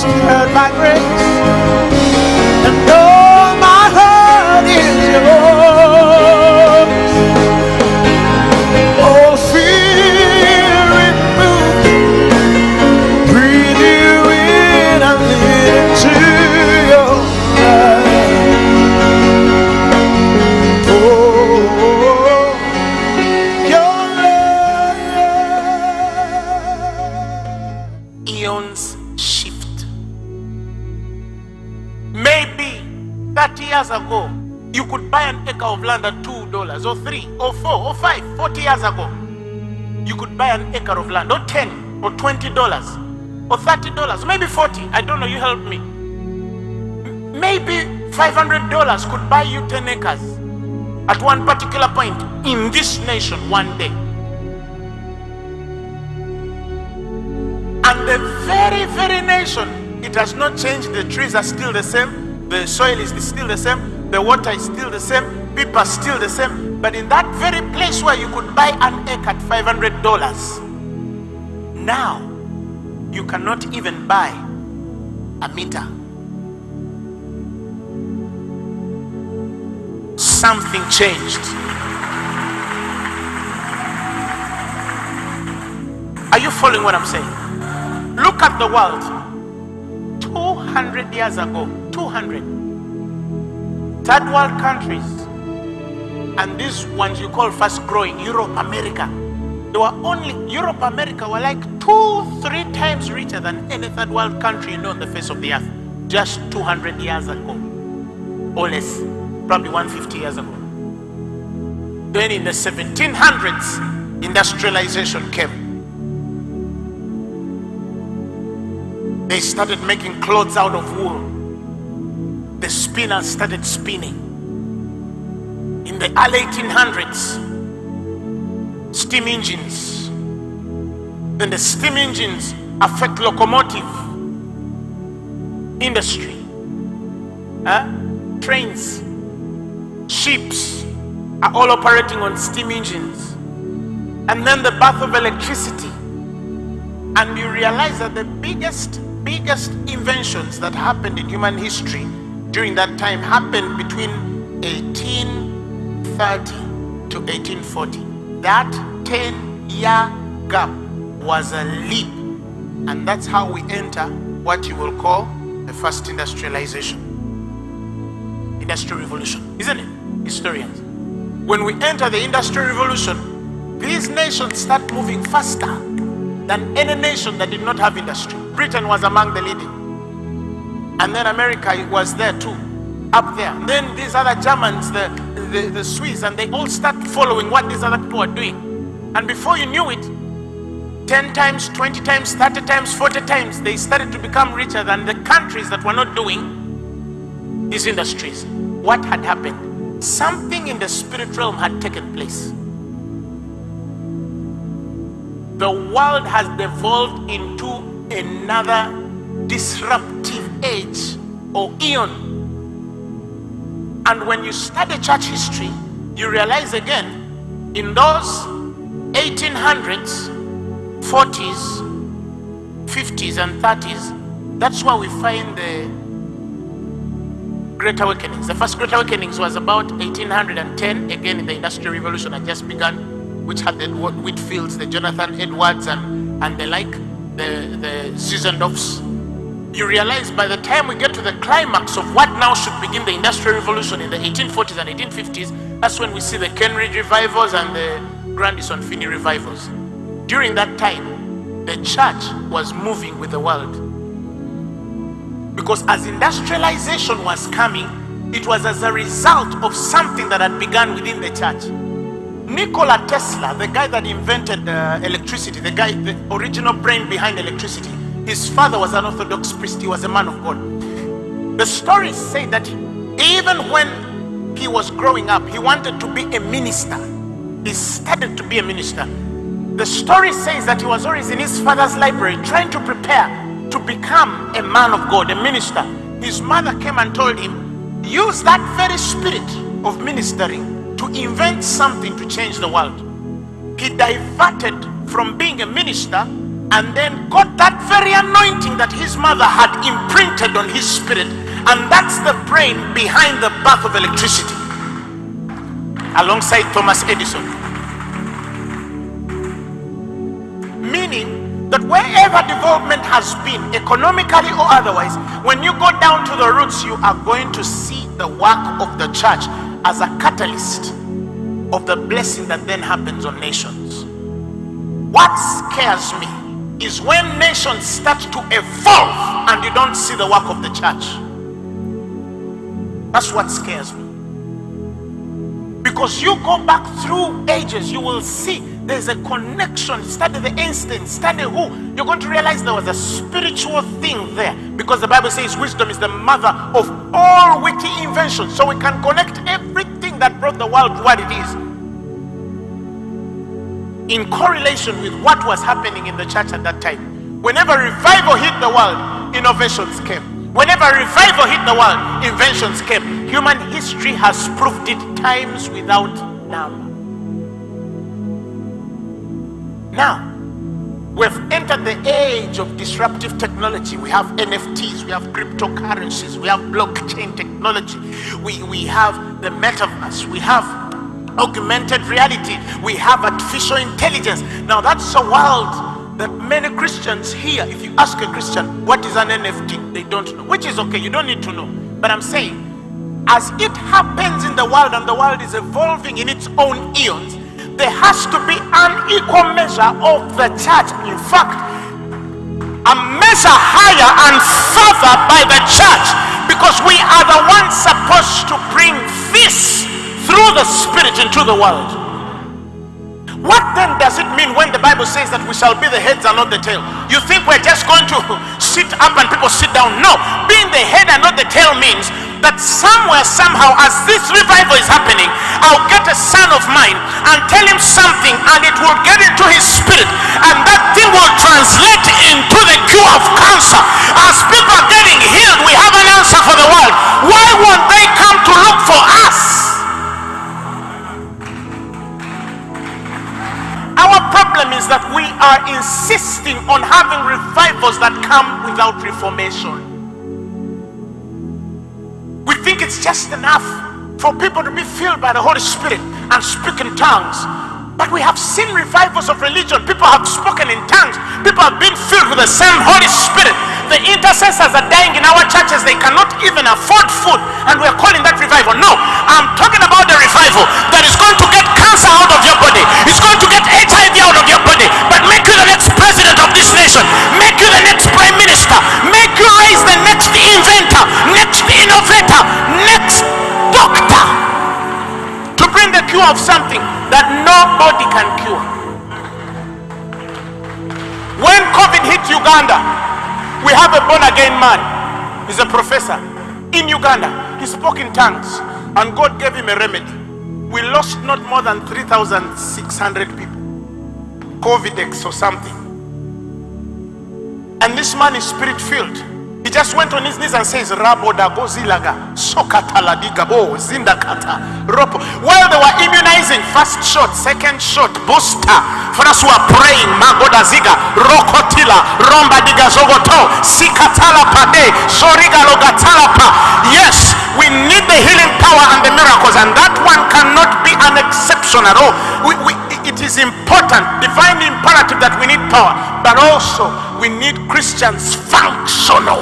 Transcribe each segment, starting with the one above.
stirred by grace, years ago, you could buy an acre of land at two dollars, or three, or four, or five. 40 years ago, you could buy an acre of land, or 10, or 20 dollars, or 30 dollars, maybe 40. I don't know, you help me. Maybe 500 dollars could buy you 10 acres at one particular point in this nation one day. And the very, very nation, it has not changed. The trees are still the same. The soil is still the same. The water is still the same. People are still the same. But in that very place where you could buy an acre at $500, now you cannot even buy a meter. Something changed. Are you following what I'm saying? Look at the world. 200 years ago, 200. Third world countries, and these ones you call fast growing, Europe, America, they were only, Europe, America were like two, three times richer than any third world country you know on the face of the earth just 200 years ago, or less, probably 150 years ago. Then in the 1700s, industrialization came. They started making clothes out of wool. The spinners started spinning. In the early 1800s, steam engines. Then the steam engines affect locomotive industry. Huh? Trains, ships are all operating on steam engines. And then the birth of electricity and you realize that the biggest biggest inventions that happened in human history during that time happened between 1830 to 1840 that 10 year gap was a leap and that's how we enter what you will call the first industrialization industrial revolution isn't it historians when we enter the industrial revolution these nations start moving faster than any nation that did not have industry. Britain was among the leading. And then America was there too, up there. And then these other Germans, the, the, the Swiss, and they all start following what these other people are doing. And before you knew it, 10 times, 20 times, 30 times, 40 times, they started to become richer than the countries that were not doing these industries. What had happened? Something in the spirit realm had taken place the world has devolved into another disruptive age or eon. And when you study church history, you realize again in those 1800s, 40s, 50s, and 30s, that's where we find the Great Awakenings. The first Great Awakenings was about 1810, again in the Industrial Revolution had just begun which had the Whitefields, the Jonathan Edwards, and, and the like, the, the Susan Zinzendorfs. You realize by the time we get to the climax of what now should begin the Industrial Revolution in the 1840s and 1850s, that's when we see the Cane Ridge revivals and the Grandison Finney revivals. During that time, the church was moving with the world. Because as industrialization was coming, it was as a result of something that had begun within the church. Nikola Tesla, the guy that invented uh, electricity, the guy, the original brain behind electricity, his father was an Orthodox priest. He was a man of God. The stories say that even when he was growing up, he wanted to be a minister. He started to be a minister. The story says that he was always in his father's library trying to prepare to become a man of God, a minister. His mother came and told him, use that very spirit of ministering to invent something to change the world. He diverted from being a minister and then got that very anointing that his mother had imprinted on his spirit. And that's the brain behind the birth of electricity, alongside Thomas Edison. Meaning that wherever development has been, economically or otherwise, when you go down to the roots, you are going to see the work of the church as a catalyst of the blessing that then happens on nations. What scares me is when nations start to evolve and you don't see the work of the church. That's what scares me. Because you go back through ages, you will see there's a connection. Study the instant, study who. You're going to realize there was a spiritual thing there. Because the Bible says wisdom is the mother of all witty inventions. So we can connect everything that brought the world to what it is in correlation with what was happening in the church at that time. Whenever revival hit the world, innovations came. Whenever revival hit the world, inventions came. Human history has proved it times without number. Now, we've entered the age of disruptive technology. We have NFTs, we have cryptocurrencies, we have blockchain technology, we, we have the metaverse, we have augmented reality, we have artificial intelligence. Now, that's a world that many Christians here, if you ask a Christian, what is an NFT? They don't know, which is okay, you don't need to know. But I'm saying, as it happens in the world and the world is evolving in its own eons, there has to be an equal measure of the church. In fact, a measure higher and further by the church because we are the ones supposed to bring this through the Spirit into the world. What then does it mean when the Bible says that we shall be the heads and not the tail? You think we're just going to sit up and people sit down? No. Being the head and not the tail means that somewhere, somehow, as this revival is happening, I'll get a son of mine and tell him something, and it will get into his spirit, and that thing will translate into the cure of cancer. As people are getting healed, we have an answer for the world. Why won't they are insisting on having revivals that come without reformation. We think it's just enough for people to be filled by the Holy Spirit and speak in tongues. But we have seen revivals of religion. People have spoken in tongues. People have been filled with the same Holy Spirit. The intercessors are dying in our churches. They cannot even afford food. And we're calling that revival. No, I'm talking about the revival that is going to get cancer out of your body. It's going Make you the next prime minister. Make you raise the next inventor, next innovator, next doctor to bring the cure of something that nobody can cure. When COVID hit Uganda, we have a born again man. He's a professor in Uganda. He spoke in tongues, and God gave him a remedy. We lost not more than 3,600 people. COVIDex or something. And this man is spirit filled. He just went on his knees and says, Rabo da gozilaga, sokatala digabo, zindakata, ropo. While they were immunizing, first shot, second shot, booster. For us who are praying, magoda ziga, rokotila, romba diga zogoto, sikatala pade, soriga logatala pa. Yes, we need the healing power and the miracles, and that one cannot be an exception at all. We, we, it is important, divine imperative that we need power, but also we need Christians functional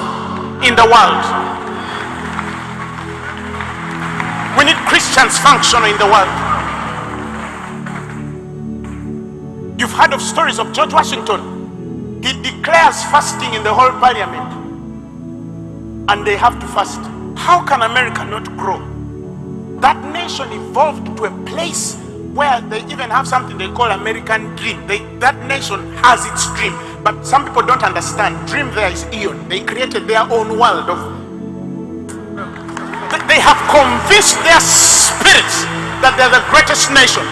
in the world. We need Christians functional in the world. You've heard of stories of George Washington. He declares fasting in the whole parliament, and they have to fast. How can America not grow? That nation evolved to a place where they even have something they call American dream. They, that nation has its dream, but some people don't understand. Dream there is Eon. They created their own world of. They- have convinced their spirits that they're the greatest nation.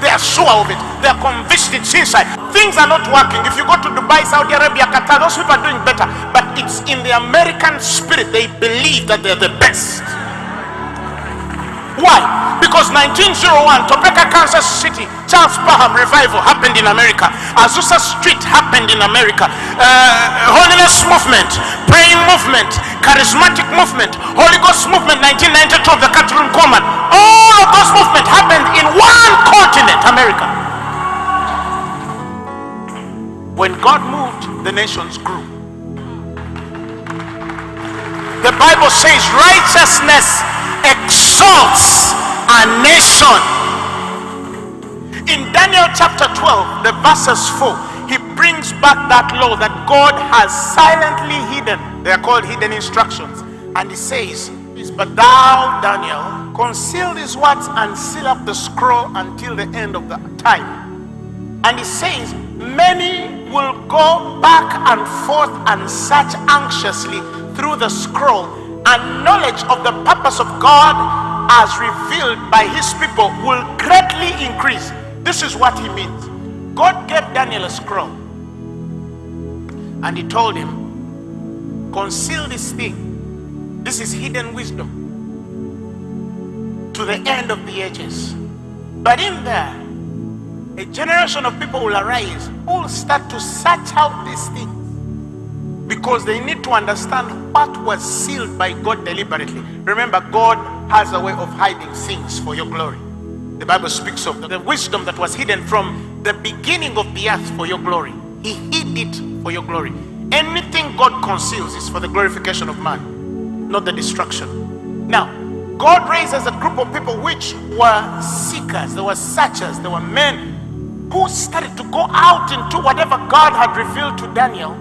They are sure of it. They are convinced it's inside. Things are not working. If you go to Dubai, Saudi Arabia, Qatar, those people are doing better. But it's in the American spirit. They believe that they're the best. Why? Because 1901, Topeka, Kansas City, Charles Parham revival happened in America. Azusa Street happened in America. Uh, Holiness movement, praying movement, charismatic movement, Holy Ghost movement, 1992 of the Kathryn Kuhlman. All of those movements happened in one continent, America. When God moved, the nations grew. The Bible says righteousness exalts a nation. In Daniel chapter 12, the verses 4, he brings back that law that God has silently hidden. They are called hidden instructions. And he says, But thou, Daniel, conceal these words and seal up the scroll until the end of the time. And he says, Many will go back and forth and search anxiously through the scroll, and knowledge of the purpose of God as revealed by his people will greatly increase. This is what he means. God gave Daniel a scroll, and he told him, Conceal this thing. This is hidden wisdom to the end of the ages. But in there, a generation of people will arise who will start to search out these things because they need to understand what was sealed by God deliberately. Remember, God has a way of hiding things for your glory. The Bible speaks of the wisdom that was hidden from the beginning of the earth for your glory. He hid it for your glory. Anything God conceals is for the glorification of man, not the destruction. Now, God raises a group of people which were seekers, they were searchers, they were men who started to go out into whatever God had revealed to Daniel.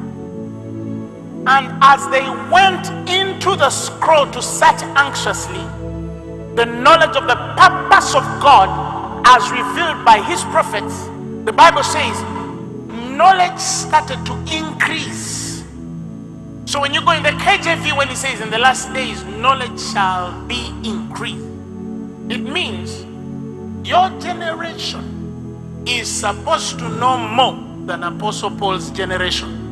And as they went into the scroll to search anxiously, the knowledge of the purpose of God as revealed by his prophets, the Bible says, knowledge started to increase. So when you go in the KJV, when he says, In the last days, knowledge shall be increased, it means your generation is supposed to know more than Apostle Paul's generation.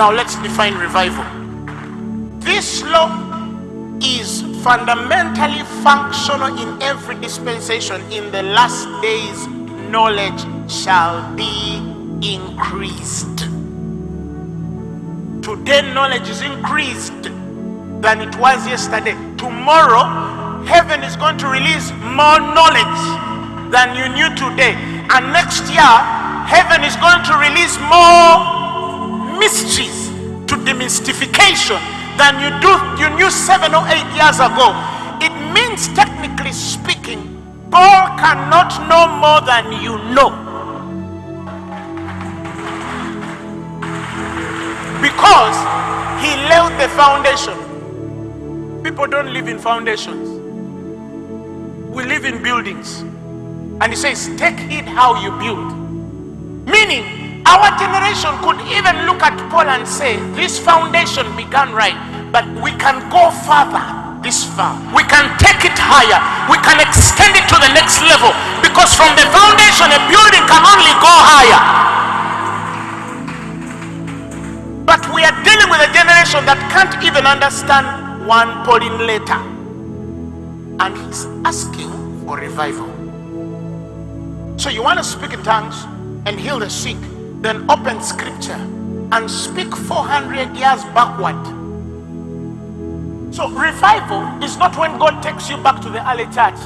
Now let's define revival. This law is fundamentally functional in every dispensation. In the last days, knowledge shall be increased. Today, knowledge is increased than it was yesterday. Tomorrow, heaven is going to release more knowledge than you knew today. And next year, heaven is going to release more mysteries to demystification than you do you knew seven or eight years ago. It means technically speaking, Paul cannot know more than you know. Because he laid the foundation. People don't live in foundations. We live in buildings. And he says, take heed how you build. Meaning, our generation could even look at Paul and say, this foundation began right, but we can go further this far. We can take it higher. We can extend it to the next level. Because from the foundation, a building can only go higher. But we are dealing with a generation that can't even understand one Pauline letter. And he's asking for revival. So you want to speak in tongues and heal the sick, then open scripture and speak 400 years backward. So revival is not when God takes you back to the early church.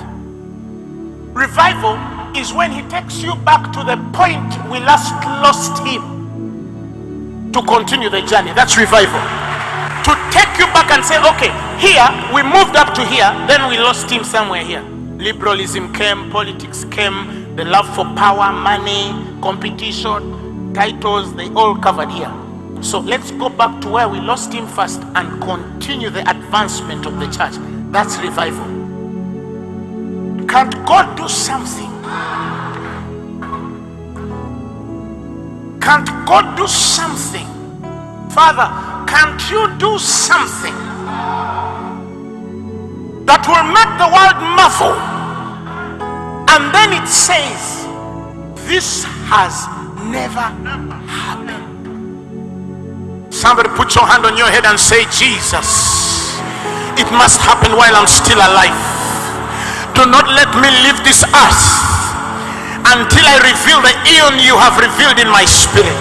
Revival is when he takes you back to the point we last lost him to continue the journey. That's revival. To take you back and say, okay, here we moved up to here, then we lost him somewhere here. Liberalism came, politics came, the love for power, money, competition, titles, they all covered here. So let's go back to where we lost him first and continue the advancement of the church. That's revival. Can't God do something? Can't God do something? Father, can't you do something that will make the world muffle? And then it says, This has never happen. Somebody put your hand on your head and say, Jesus, it must happen while I'm still alive. Do not let me leave this earth until I reveal the eon you have revealed in my spirit.